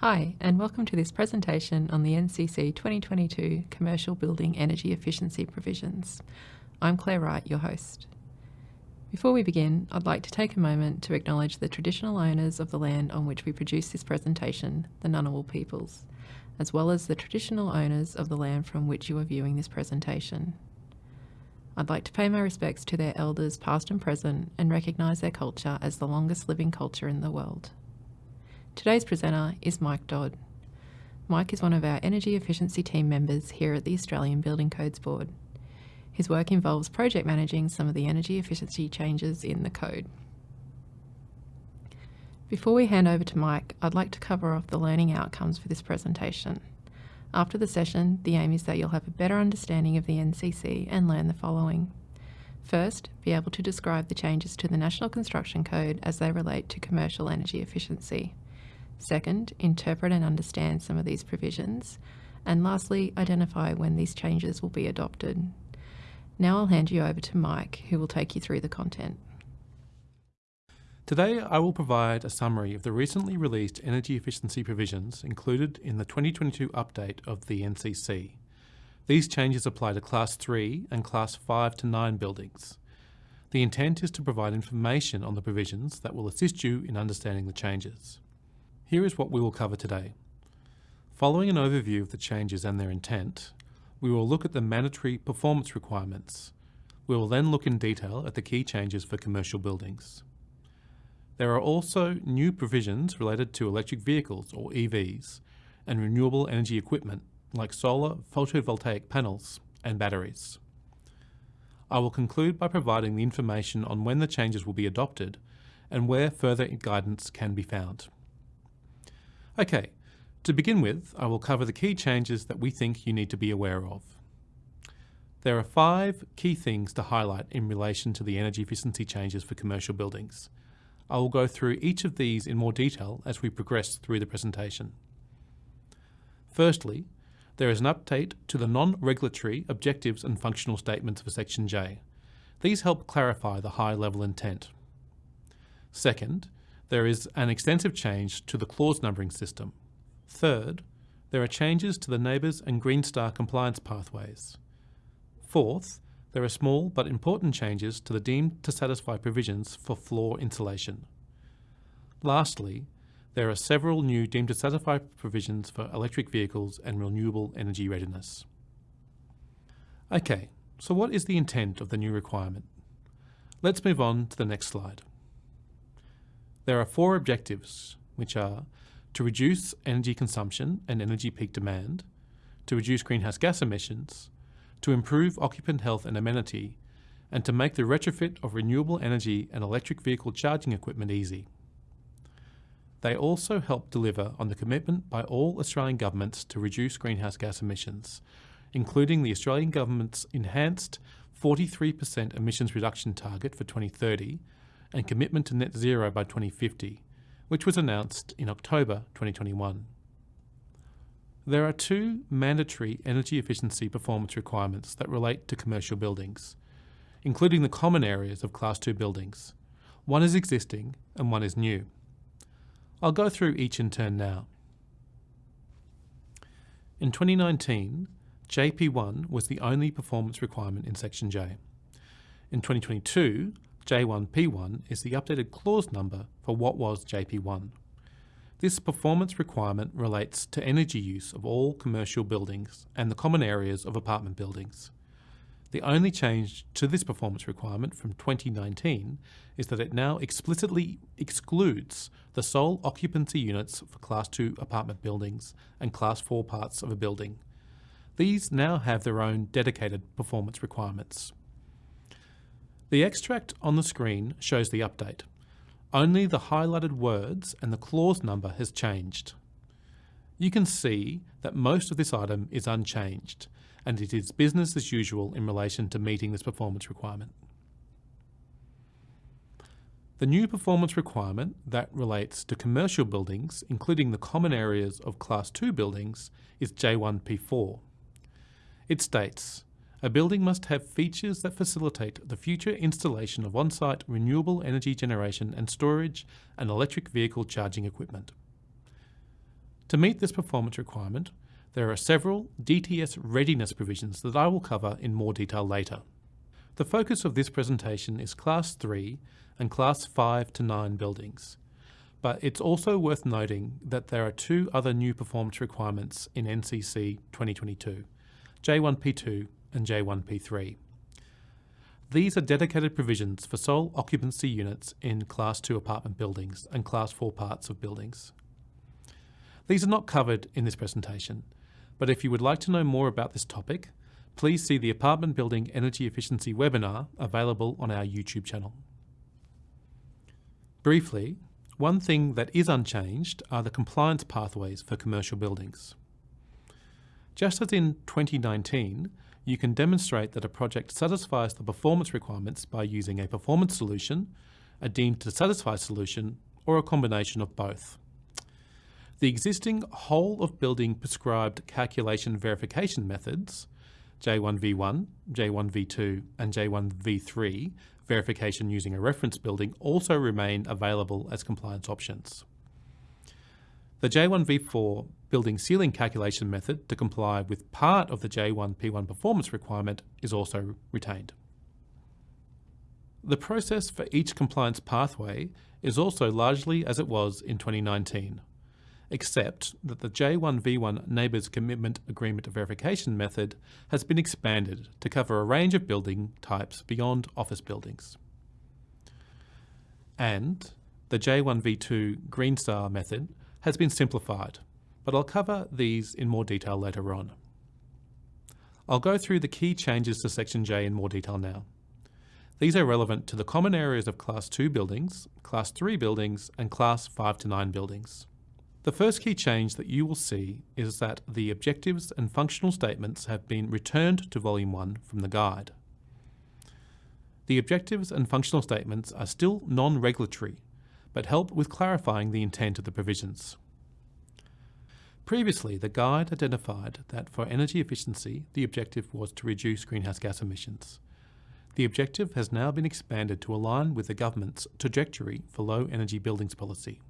Hi, and welcome to this presentation on the NCC 2022 Commercial Building Energy Efficiency Provisions. I'm Claire Wright, your host. Before we begin, I'd like to take a moment to acknowledge the traditional owners of the land on which we produce this presentation, the Ngunnawal peoples, as well as the traditional owners of the land from which you are viewing this presentation. I'd like to pay my respects to their elders past and present and recognise their culture as the longest living culture in the world. Today's presenter is Mike Dodd. Mike is one of our energy efficiency team members here at the Australian Building Codes Board. His work involves project managing some of the energy efficiency changes in the code. Before we hand over to Mike, I'd like to cover off the learning outcomes for this presentation. After the session, the aim is that you'll have a better understanding of the NCC and learn the following. First, be able to describe the changes to the National Construction Code as they relate to commercial energy efficiency. Second, interpret and understand some of these provisions. And lastly, identify when these changes will be adopted. Now I'll hand you over to Mike, who will take you through the content. Today I will provide a summary of the recently released energy efficiency provisions included in the 2022 update of the NCC. These changes apply to Class 3 and Class 5 to 9 buildings. The intent is to provide information on the provisions that will assist you in understanding the changes. Here is what we will cover today. Following an overview of the changes and their intent, we will look at the mandatory performance requirements. We will then look in detail at the key changes for commercial buildings. There are also new provisions related to electric vehicles, or EVs, and renewable energy equipment like solar, photovoltaic panels, and batteries. I will conclude by providing the information on when the changes will be adopted and where further guidance can be found. Okay, to begin with, I will cover the key changes that we think you need to be aware of. There are five key things to highlight in relation to the energy efficiency changes for commercial buildings. I will go through each of these in more detail as we progress through the presentation. Firstly, there is an update to the non-regulatory objectives and functional statements for Section J. These help clarify the high-level intent. Second, there is an extensive change to the clause numbering system. Third, there are changes to the NABERS and Green Star compliance pathways. Fourth, there are small but important changes to the deemed to satisfy provisions for floor insulation. Lastly, there are several new deemed to satisfy provisions for electric vehicles and renewable energy readiness. Okay, so what is the intent of the new requirement? Let's move on to the next slide. There are four objectives, which are to reduce energy consumption and energy peak demand, to reduce greenhouse gas emissions, to improve occupant health and amenity, and to make the retrofit of renewable energy and electric vehicle charging equipment easy. They also help deliver on the commitment by all Australian governments to reduce greenhouse gas emissions, including the Australian Government's enhanced 43% emissions reduction target for 2030 and commitment to net zero by 2050, which was announced in October 2021. There are two mandatory energy efficiency performance requirements that relate to commercial buildings, including the common areas of Class 2 buildings. One is existing and one is new. I'll go through each in turn now. In 2019, JP1 was the only performance requirement in Section J. In 2022, J1P1 is the updated clause number for what was JP1. This performance requirement relates to energy use of all commercial buildings and the common areas of apartment buildings. The only change to this performance requirement from 2019 is that it now explicitly excludes the sole occupancy units for Class 2 apartment buildings and Class 4 parts of a building. These now have their own dedicated performance requirements. The extract on the screen shows the update. Only the highlighted words and the clause number has changed. You can see that most of this item is unchanged and it is business as usual in relation to meeting this performance requirement. The new performance requirement that relates to commercial buildings, including the common areas of Class 2 buildings, is J1P4. It states, a building must have features that facilitate the future installation of on-site renewable energy generation and storage and electric vehicle charging equipment. To meet this performance requirement, there are several DTS readiness provisions that I will cover in more detail later. The focus of this presentation is Class 3 and Class 5 to 9 buildings, but it's also worth noting that there are two other new performance requirements in NCC 2022, J1P2 and J1P3. These are dedicated provisions for sole occupancy units in Class 2 apartment buildings and Class 4 parts of buildings. These are not covered in this presentation, but if you would like to know more about this topic, please see the Apartment Building Energy Efficiency webinar available on our YouTube channel. Briefly, one thing that is unchanged are the compliance pathways for commercial buildings. Just as in 2019, you can demonstrate that a project satisfies the performance requirements by using a performance solution, a deemed to satisfy solution, or a combination of both. The existing whole of building prescribed calculation verification methods, J1V1, J1V2 and J1V3 verification using a reference building also remain available as compliance options. The J1V4 building sealing calculation method to comply with part of the J1P1 performance requirement is also retained. The process for each compliance pathway is also largely as it was in 2019 except that the J1V1 NABERS Commitment Agreement Verification method has been expanded to cover a range of building types beyond office buildings. And the J1V2 Green Star method has been simplified, but I'll cover these in more detail later on. I'll go through the key changes to Section J in more detail now. These are relevant to the common areas of Class 2 buildings, Class 3 buildings and Class 5 to 9 buildings. The first key change that you will see is that the objectives and functional statements have been returned to Volume 1 from the guide. The objectives and functional statements are still non-regulatory, but help with clarifying the intent of the provisions. Previously, the guide identified that for energy efficiency, the objective was to reduce greenhouse gas emissions. The objective has now been expanded to align with the government's trajectory for low energy buildings policy.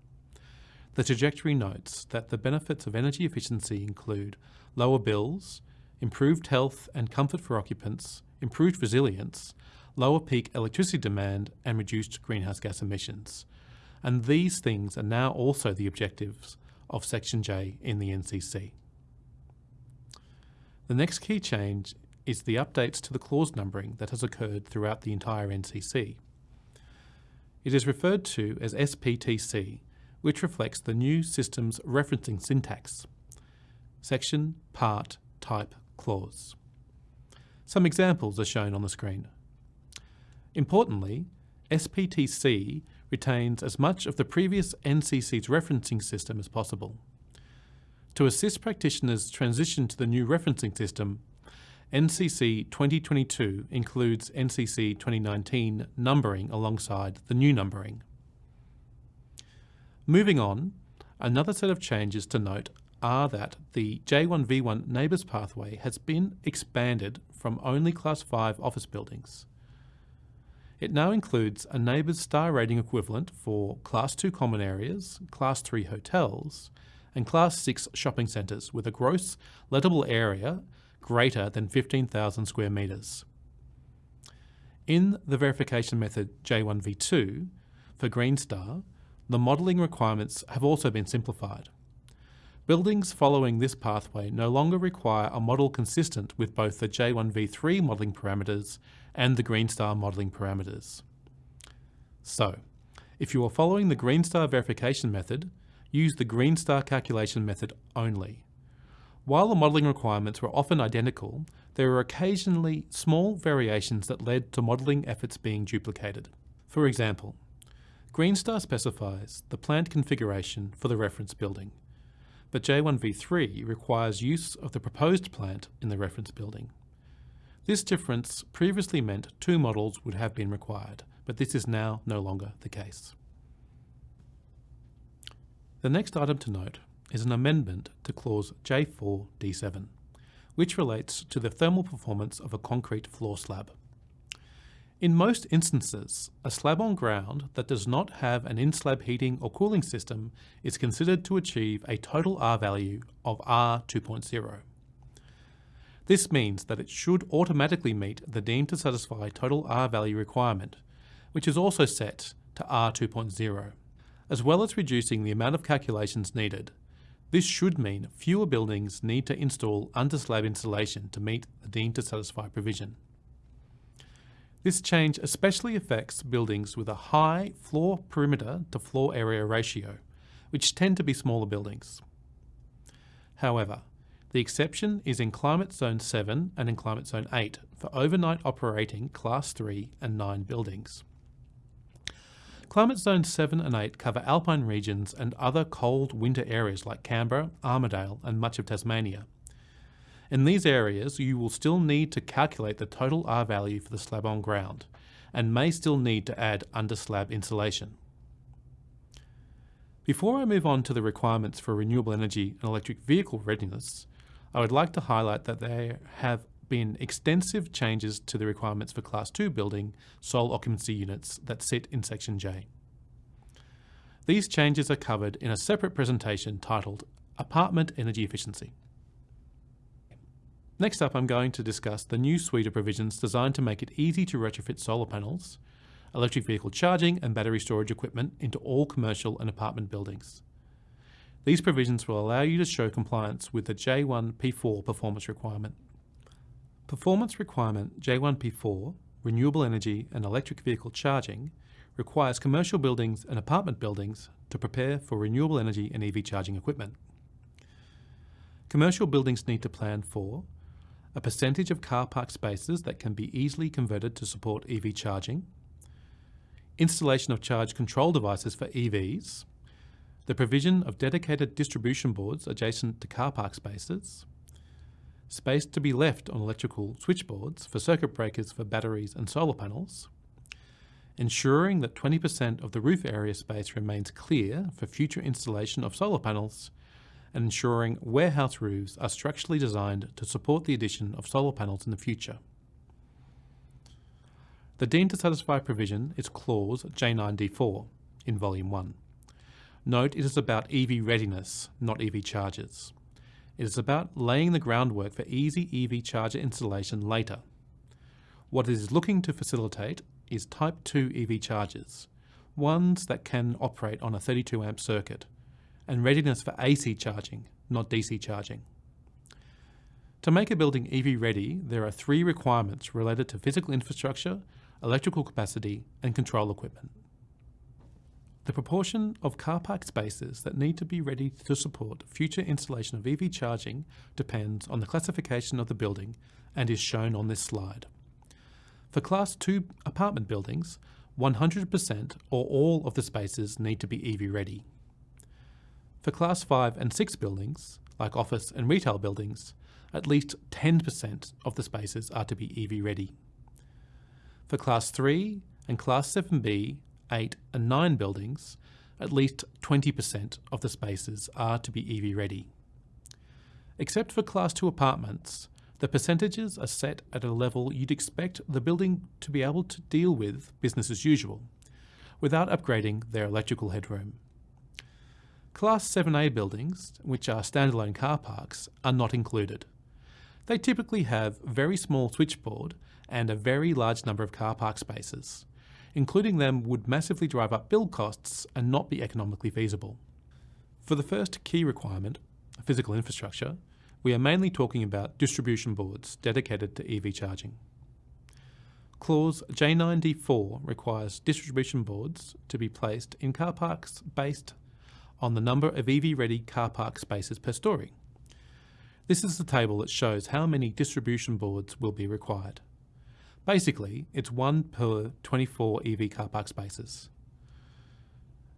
The trajectory notes that the benefits of energy efficiency include lower bills, improved health and comfort for occupants, improved resilience, lower peak electricity demand and reduced greenhouse gas emissions. And these things are now also the objectives of Section J in the NCC. The next key change is the updates to the clause numbering that has occurred throughout the entire NCC. It is referred to as SPTC which reflects the new system's referencing syntax. Section, part, type, clause. Some examples are shown on the screen. Importantly, SPTC retains as much of the previous NCC's referencing system as possible. To assist practitioners transition to the new referencing system, NCC 2022 includes NCC 2019 numbering alongside the new numbering. Moving on, another set of changes to note are that the J1V1 NABERS pathway has been expanded from only Class 5 office buildings. It now includes a NABERS star rating equivalent for Class 2 common areas, Class 3 hotels, and Class 6 shopping centres with a gross lettable area greater than 15,000 square metres. In the verification method J1V2 for Green Star, the modelling requirements have also been simplified. Buildings following this pathway no longer require a model consistent with both the J1V3 modelling parameters and the Green Star modelling parameters. So, if you are following the Green Star verification method, use the Green Star calculation method only. While the modelling requirements were often identical, there were occasionally small variations that led to modelling efforts being duplicated. For example, Greenstar specifies the plant configuration for the reference building, but J1V3 requires use of the proposed plant in the reference building. This difference previously meant two models would have been required, but this is now no longer the case. The next item to note is an amendment to clause J4D7, which relates to the thermal performance of a concrete floor slab. In most instances, a slab on ground that does not have an in-slab heating or cooling system is considered to achieve a total R value of R 2.0. This means that it should automatically meet the deemed to satisfy total R value requirement, which is also set to R 2.0. As well as reducing the amount of calculations needed, this should mean fewer buildings need to install under slab insulation to meet the deemed to satisfy provision. This change especially affects buildings with a high floor perimeter to floor area ratio, which tend to be smaller buildings. However, the exception is in Climate Zone 7 and in Climate Zone 8 for overnight operating Class 3 and 9 buildings. Climate Zone 7 and 8 cover alpine regions and other cold winter areas like Canberra, Armidale and much of Tasmania. In these areas, you will still need to calculate the total R value for the slab on ground and may still need to add under slab insulation. Before I move on to the requirements for renewable energy and electric vehicle readiness, I would like to highlight that there have been extensive changes to the requirements for Class 2 building sole occupancy units that sit in Section J. These changes are covered in a separate presentation titled Apartment Energy Efficiency. Next up, I'm going to discuss the new suite of provisions designed to make it easy to retrofit solar panels, electric vehicle charging and battery storage equipment into all commercial and apartment buildings. These provisions will allow you to show compliance with the J1P4 performance requirement. Performance requirement J1P4, renewable energy and electric vehicle charging, requires commercial buildings and apartment buildings to prepare for renewable energy and EV charging equipment. Commercial buildings need to plan for a percentage of car park spaces that can be easily converted to support EV charging, installation of charge control devices for EVs, the provision of dedicated distribution boards adjacent to car park spaces, space to be left on electrical switchboards for circuit breakers for batteries and solar panels, ensuring that 20% of the roof area space remains clear for future installation of solar panels, and ensuring warehouse roofs are structurally designed to support the addition of solar panels in the future. The deemed to satisfy provision is clause J9D4 in Volume 1. Note it is about EV readiness, not EV chargers. It is about laying the groundwork for easy EV charger installation later. What it is looking to facilitate is Type 2 EV chargers, ones that can operate on a 32 amp circuit, and readiness for AC charging, not DC charging. To make a building EV ready, there are three requirements related to physical infrastructure, electrical capacity and control equipment. The proportion of car park spaces that need to be ready to support future installation of EV charging depends on the classification of the building and is shown on this slide. For Class 2 apartment buildings, 100% or all of the spaces need to be EV ready. For Class 5 and 6 buildings, like office and retail buildings, at least 10% of the spaces are to be EV ready. For Class 3 and Class 7B, 8 and 9 buildings, at least 20% of the spaces are to be EV ready. Except for Class 2 apartments, the percentages are set at a level you'd expect the building to be able to deal with business as usual, without upgrading their electrical headroom. Class 7A buildings, which are standalone car parks, are not included. They typically have very small switchboard and a very large number of car park spaces. Including them would massively drive up build costs and not be economically feasible. For the first key requirement, physical infrastructure, we are mainly talking about distribution boards dedicated to EV charging. Clause J9D4 requires distribution boards to be placed in car parks based on the number of EV-ready car park spaces per storey. This is the table that shows how many distribution boards will be required. Basically, it's one per 24 EV car park spaces.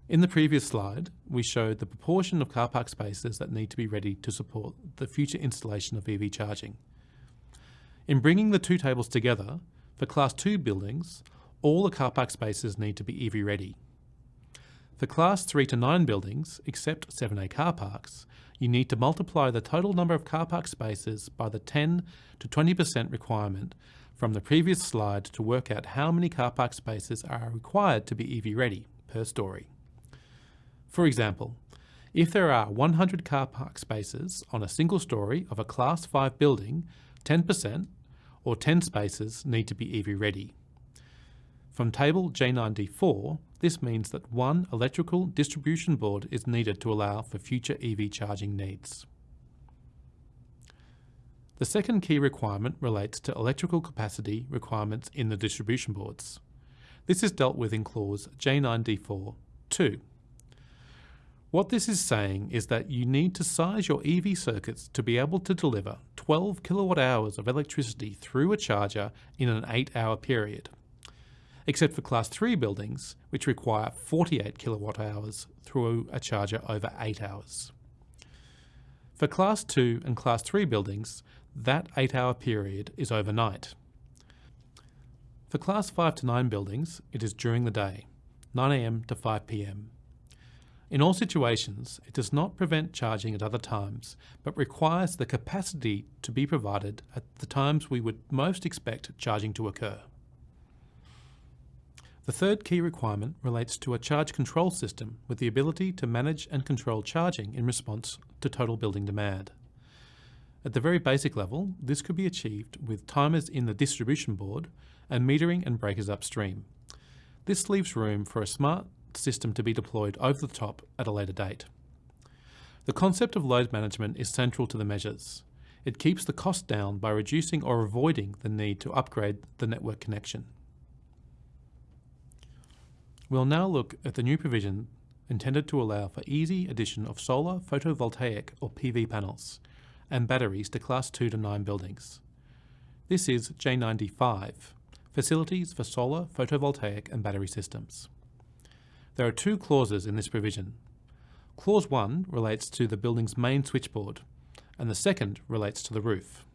In the previous slide, we showed the proportion of car park spaces that need to be ready to support the future installation of EV charging. In bringing the two tables together, for Class 2 buildings, all the car park spaces need to be EV ready. For Class 3 to 9 buildings, except 7A car parks, you need to multiply the total number of car park spaces by the 10 to 20% requirement from the previous slide to work out how many car park spaces are required to be EV ready per story. For example, if there are 100 car park spaces on a single story of a Class 5 building, 10% or 10 spaces need to be EV ready. From table J9D4, this means that one electrical distribution board is needed to allow for future EV charging needs. The second key requirement relates to electrical capacity requirements in the distribution boards. This is dealt with in clause J9D4 2. What this is saying is that you need to size your EV circuits to be able to deliver 12 kilowatt hours of electricity through a charger in an 8 hour period. Except for class 3 buildings, which require 48 kilowatt hours through a charger over 8 hours. For class 2 and class 3 buildings, that 8 hour period is overnight. For class 5 to 9 buildings, it is during the day, 9am to 5pm. In all situations, it does not prevent charging at other times, but requires the capacity to be provided at the times we would most expect charging to occur. The third key requirement relates to a charge control system with the ability to manage and control charging in response to total building demand. At the very basic level, this could be achieved with timers in the distribution board and metering and breakers upstream. This leaves room for a smart system to be deployed over the top at a later date. The concept of load management is central to the measures. It keeps the cost down by reducing or avoiding the need to upgrade the network connection. We'll now look at the new provision intended to allow for easy addition of solar photovoltaic or PV panels and batteries to Class 2 to 9 buildings. This is J95, Facilities for Solar, Photovoltaic and Battery Systems. There are two clauses in this provision. Clause 1 relates to the building's main switchboard, and the second relates to the roof.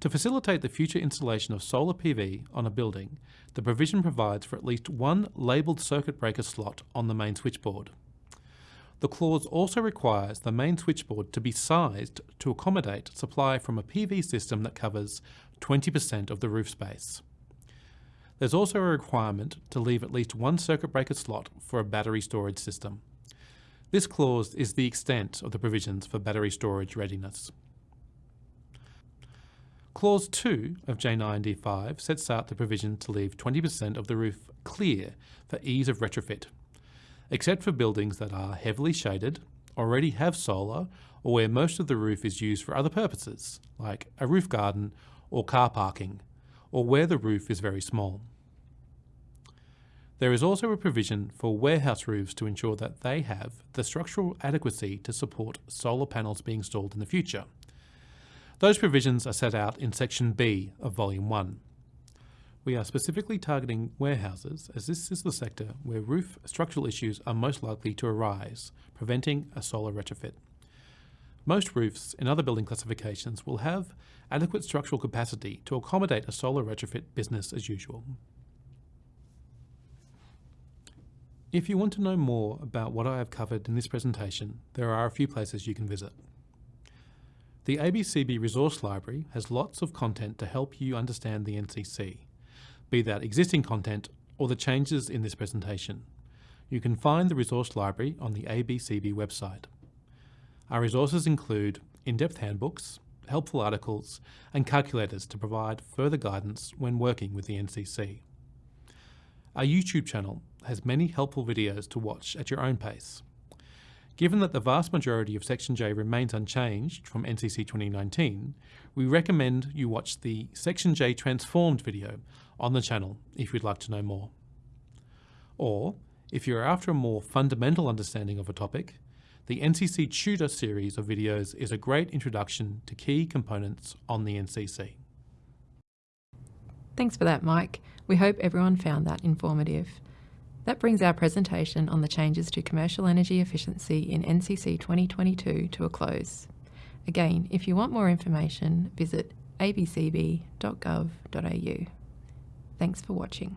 To facilitate the future installation of solar PV on a building, the provision provides for at least one labelled circuit breaker slot on the main switchboard. The clause also requires the main switchboard to be sized to accommodate supply from a PV system that covers 20% of the roof space. There's also a requirement to leave at least one circuit breaker slot for a battery storage system. This clause is the extent of the provisions for battery storage readiness. Clause 2 of J9D5 sets out the provision to leave 20% of the roof clear for ease of retrofit, except for buildings that are heavily shaded, already have solar, or where most of the roof is used for other purposes, like a roof garden or car parking, or where the roof is very small. There is also a provision for warehouse roofs to ensure that they have the structural adequacy to support solar panels being installed in the future. Those provisions are set out in Section B of Volume 1. We are specifically targeting warehouses as this is the sector where roof structural issues are most likely to arise, preventing a solar retrofit. Most roofs in other building classifications will have adequate structural capacity to accommodate a solar retrofit business as usual. If you want to know more about what I have covered in this presentation, there are a few places you can visit. The ABCB Resource Library has lots of content to help you understand the NCC, be that existing content or the changes in this presentation. You can find the resource library on the ABCB website. Our resources include in-depth handbooks, helpful articles, and calculators to provide further guidance when working with the NCC. Our YouTube channel has many helpful videos to watch at your own pace. Given that the vast majority of Section J remains unchanged from NCC 2019, we recommend you watch the Section J Transformed video on the channel if you'd like to know more. Or, if you're after a more fundamental understanding of a topic, the NCC Tutor series of videos is a great introduction to key components on the NCC. Thanks for that, Mike. We hope everyone found that informative. That brings our presentation on the changes to commercial energy efficiency in NCC 2022 to a close. Again, if you want more information, visit abcb.gov.au. Thanks for watching.